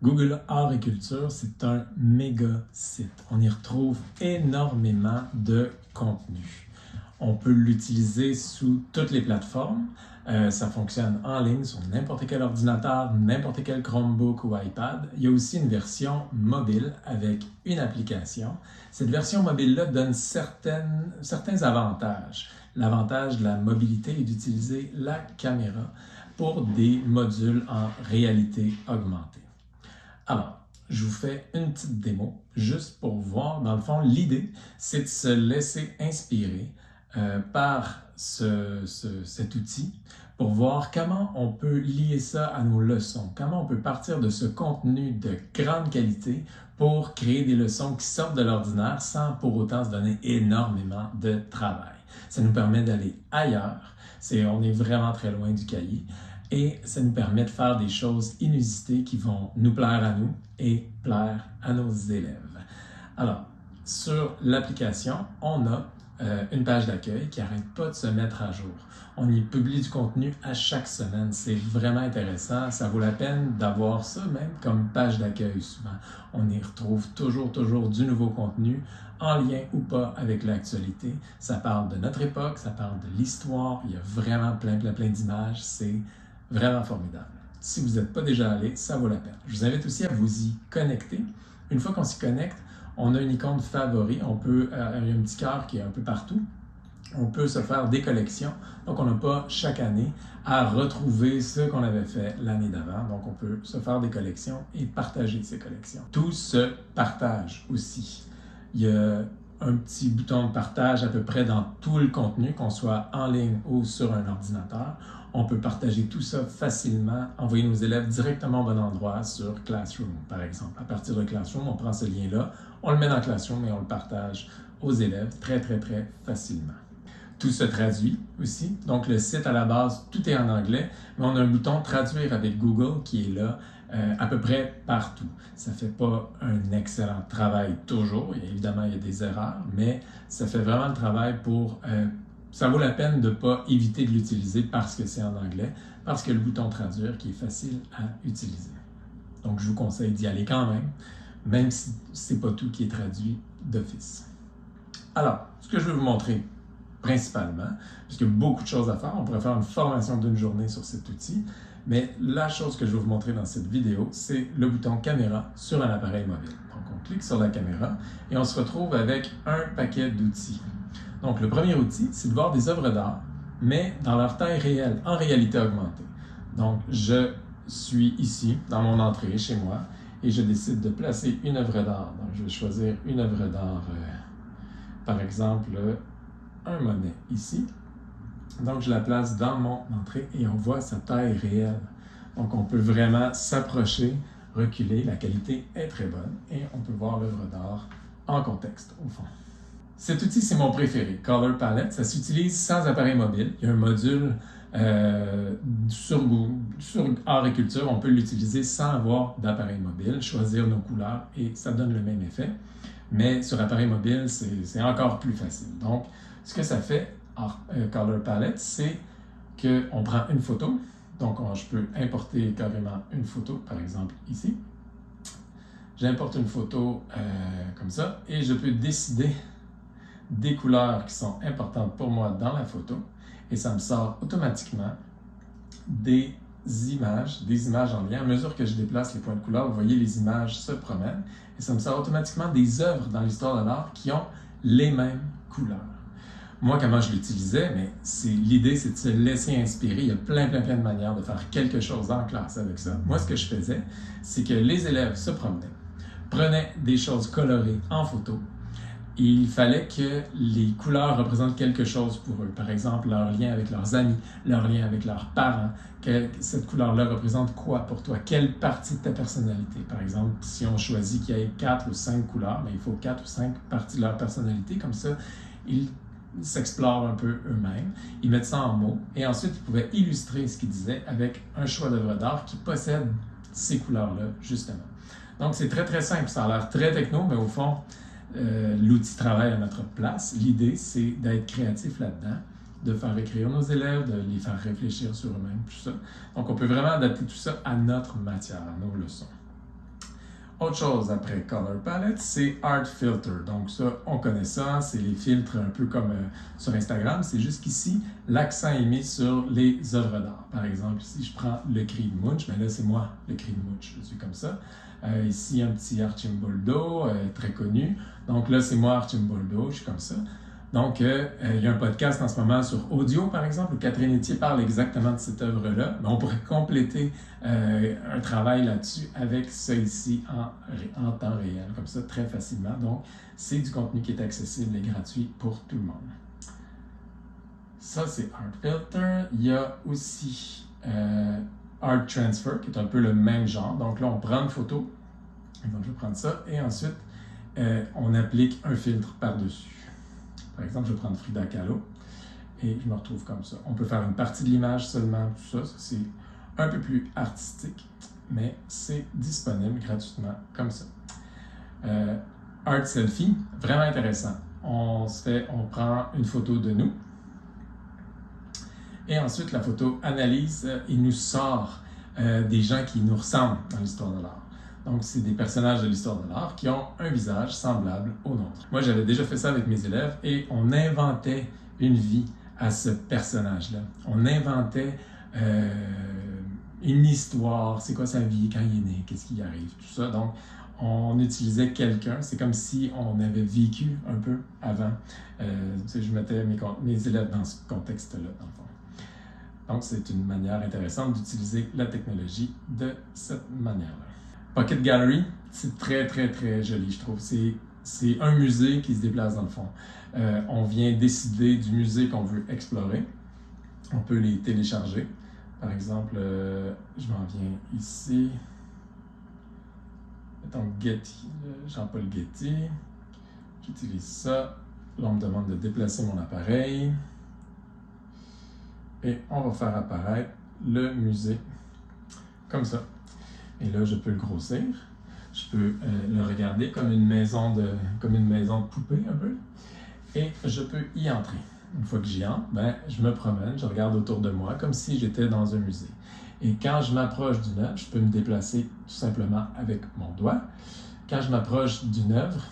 Google Art et Culture, c'est un méga site. On y retrouve énormément de contenu. On peut l'utiliser sous toutes les plateformes. Euh, ça fonctionne en ligne sur n'importe quel ordinateur, n'importe quel Chromebook ou iPad. Il y a aussi une version mobile avec une application. Cette version mobile-là donne certaines, certains avantages. L'avantage de la mobilité est d'utiliser la caméra pour des modules en réalité augmentée. Alors, je vous fais une petite démo juste pour voir. Dans le fond, l'idée, c'est de se laisser inspirer euh, par cet outil pour voir comment on peut lier ça à nos leçons, comment on peut partir de ce contenu de grande qualité pour créer des leçons qui sortent de l'ordinaire sans pour autant se donner énormément de travail. Ça nous permet d'aller ailleurs, on est vraiment très loin du cahier et ça nous permet de faire des choses inusitées qui vont nous plaire à nous et plaire à nos élèves. Alors, sur l'application, on a euh, une page d'accueil qui n'arrête pas de se mettre à jour. On y publie du contenu à chaque semaine. C'est vraiment intéressant. Ça vaut la peine d'avoir ça même comme page d'accueil souvent. On y retrouve toujours, toujours du nouveau contenu en lien ou pas avec l'actualité. Ça parle de notre époque, ça parle de l'histoire. Il y a vraiment plein, plein, plein d'images. C'est Vraiment formidable. Si vous n'êtes pas déjà allé, ça vaut la peine. Je vous invite aussi à vous y connecter. Une fois qu'on s'y connecte, on a une icône favori. On peut, euh, il y a un petit cœur qui est un peu partout. On peut se faire des collections. Donc, on n'a pas chaque année à retrouver ce qu'on avait fait l'année d'avant. Donc, on peut se faire des collections et partager ces collections. Tout se partage aussi. Il y a un petit bouton de partage à peu près dans tout le contenu, qu'on soit en ligne ou sur un ordinateur. On peut partager tout ça facilement, envoyer nos élèves directement au bon endroit sur Classroom, par exemple. À partir de Classroom, on prend ce lien-là, on le met dans Classroom et on le partage aux élèves très, très, très facilement. Tout se traduit aussi. Donc, le site à la base, tout est en anglais, mais on a un bouton Traduire avec Google qui est là euh, à peu près partout. Ça fait pas un excellent travail toujours. évidemment, il y a des erreurs, mais ça fait vraiment le travail pour... Euh, ça vaut la peine de ne pas éviter de l'utiliser parce que c'est en anglais, parce que le bouton Traduire qui est facile à utiliser. Donc, je vous conseille d'y aller quand même, même si ce n'est pas tout qui est traduit d'office. Alors, ce que je vais vous montrer principalement, puisqu'il y a beaucoup de choses à faire, on pourrait faire une formation d'une journée sur cet outil, mais la chose que je vais vous montrer dans cette vidéo, c'est le bouton caméra sur un appareil mobile. Donc, on clique sur la caméra et on se retrouve avec un paquet d'outils. Donc, le premier outil, c'est de voir des œuvres d'art, mais dans leur taille réelle, en réalité augmentée. Donc, je suis ici, dans mon entrée, chez moi, et je décide de placer une œuvre d'art. Donc, je vais choisir une œuvre d'art, euh, par exemple, un Monet ici. Donc, je la place dans mon entrée et on voit sa taille réelle. Donc, on peut vraiment s'approcher, reculer. La qualité est très bonne et on peut voir l'œuvre d'art en contexte, au fond. Cet outil, c'est mon préféré, Color Palette. Ça s'utilise sans appareil mobile. Il y a un module euh, sur, sur Art et Culture. On peut l'utiliser sans avoir d'appareil mobile, choisir nos couleurs et ça donne le même effet. Mais sur appareil mobile, c'est encore plus facile. Donc, ce que ça fait, euh, Color Palette, c'est qu'on prend une photo. Donc, je peux importer carrément une photo, par exemple ici. J'importe une photo euh, comme ça et je peux décider des couleurs qui sont importantes pour moi dans la photo et ça me sort automatiquement des images, des images en lien. À mesure que je déplace les points de couleur, vous voyez les images se promènent et ça me sort automatiquement des œuvres dans l'histoire de l'art qui ont les mêmes couleurs moi, comment je l'utilisais, mais l'idée, c'est de se laisser inspirer. Il y a plein, plein, plein de manières de faire quelque chose en classe avec ça. Moi, ce que je faisais, c'est que les élèves se promenaient, prenaient des choses colorées en photo. Il fallait que les couleurs représentent quelque chose pour eux. Par exemple, leur lien avec leurs amis, leur lien avec leurs parents. Que cette couleur-là représente quoi pour toi? Quelle partie de ta personnalité? Par exemple, si on choisit qu'il y ait quatre ou cinq couleurs, mais ben, il faut quatre ou cinq parties de leur personnalité. Comme ça, ils s'explorent un peu eux-mêmes, ils mettent ça en mots, et ensuite ils pouvaient illustrer ce qu'ils disaient avec un choix d'œuvre d'art qui possède ces couleurs-là, justement. Donc c'est très très simple, ça a l'air très techno, mais au fond, euh, l'outil travaille à notre place. L'idée, c'est d'être créatif là-dedans, de faire écrire nos élèves, de les faire réfléchir sur eux-mêmes, tout ça. Donc on peut vraiment adapter tout ça à notre matière, à nos leçons. Autre chose après Color Palette, c'est Art Filter. Donc ça, on connaît ça, c'est les filtres un peu comme euh, sur Instagram. C'est juste qu'ici, l'accent est mis sur les œuvres d'art. Par exemple, si je prends le cri de Munch, ben là c'est moi, le cri de je suis comme ça. Euh, ici, un petit Archimboldo, euh, très connu. Donc là, c'est moi, Archimboldo, je suis comme ça. Donc, euh, euh, il y a un podcast en ce moment sur audio, par exemple, où Catherine Etier parle exactement de cette œuvre-là. Mais on pourrait compléter euh, un travail là-dessus avec ça ici en, en, temps réel, comme ça, très facilement. Donc, c'est du contenu qui est accessible et gratuit pour tout le monde. Ça, c'est Art Filter. Il y a aussi Art Transfer, qui est un peu le même genre. Donc là, on prend une photo. Donc, je vais prendre ça. Et ensuite, on applique un filtre par-dessus. Par exemple, je vais prendre Frida Kahlo et je me retrouve comme ça. On peut faire une partie de l'image seulement, tout ça. c'est un peu plus artistique, mais c'est disponible gratuitement comme ça. Euh, art Selfie, vraiment intéressant. On, fait, on prend une photo de nous et ensuite la photo analyse et nous sort euh, des gens qui nous ressemblent dans l'histoire de l'art. Donc, c'est des personnages de l'histoire de l'art qui ont un visage semblable au nôtre. Moi, j'avais déjà fait ça avec mes élèves et on inventait une vie à ce personnage-là. On inventait euh, une histoire, c'est quoi sa vie, quand il est né, qu'est-ce qui arrive, tout ça. Donc, on utilisait quelqu'un, c'est comme si on avait vécu un peu avant. Euh, je mettais mes, mes, élèves dans ce contexte-là, dans le fond. Donc, c'est une manière intéressante d'utiliser la technologie de cette manière-là. Pocket Gallery, c'est très, très, très joli, je trouve. C'est un musée qui se déplace dans le fond. Euh, on vient décider du musée qu'on veut explorer. On peut les télécharger. Par exemple, euh, je m'en viens ici. Mettons Getty, Jean-Paul Getty. J'utilise ça. Là, on me demande de déplacer mon appareil. Et on va faire apparaître le musée comme ça. Et là, je peux le grossir. Je peux euh, le regarder comme une maison de comme une maison de poupée un peu. Et je peux y entrer. Une fois que j'y entre, ben, je me promène, je regarde autour de moi comme si j'étais dans un musée. Et quand je m'approche d'une œuvre, je peux me déplacer tout simplement avec mon doigt. Quand je m'approche d'une œuvre,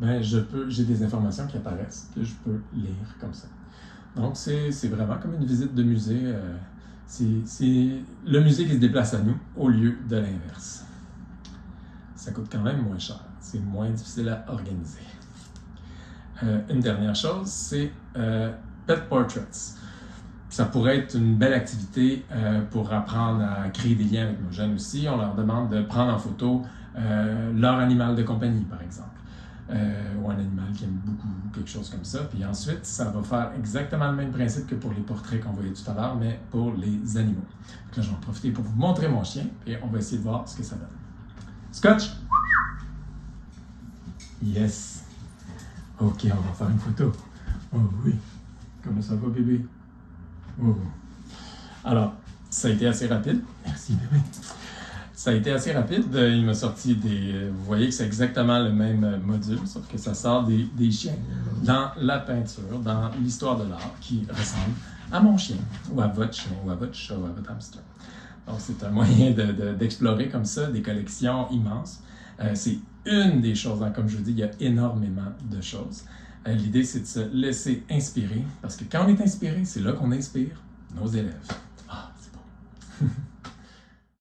ben, je peux, j'ai des informations qui apparaissent que je peux lire comme ça. Donc, c'est, vraiment comme une visite de musée. Euh, c'est le musée qui se déplace à nous au lieu de l'inverse. Ça coûte quand même moins cher. C'est moins difficile à organiser. Euh, une dernière chose, c'est euh, Pet Portraits. Ça pourrait être une belle activité euh, pour apprendre à créer des liens avec nos jeunes aussi. On leur demande de prendre en photo leur animal de compagnie, par exemple. Euh, ou un animal qui aime beaucoup, quelque chose comme ça. Puis ensuite, ça va faire exactement le même principe que pour les portraits qu'on voyait tout à l'heure, mais pour les animaux. Donc là, je vais en profiter pour vous montrer mon chien et on va essayer de voir ce que ça donne. Scotch! Yes! Ok, on va faire une photo. Oh oui! Comment ça va, bébé? Oh. Alors, ça a été assez rapide. Merci, bébé. Ça a été assez rapide. Il m'a sorti des. Vous voyez que c'est exactement le même module, sauf que ça sort des, chiens dans la peinture, dans l'histoire de l'art, qui ressemble à mon chien, ou à votre chien, ou à votre chat, ou à votre hamster. Donc, c'est un moyen d'explorer de, comme ça des collections immenses. Euh, c'est une des choses, hein, comme je vous dis, il y a énormément de choses. Euh, l'idée, c'est de se laisser inspirer, parce que quand on est inspiré, c'est là qu'on inspire nos élèves.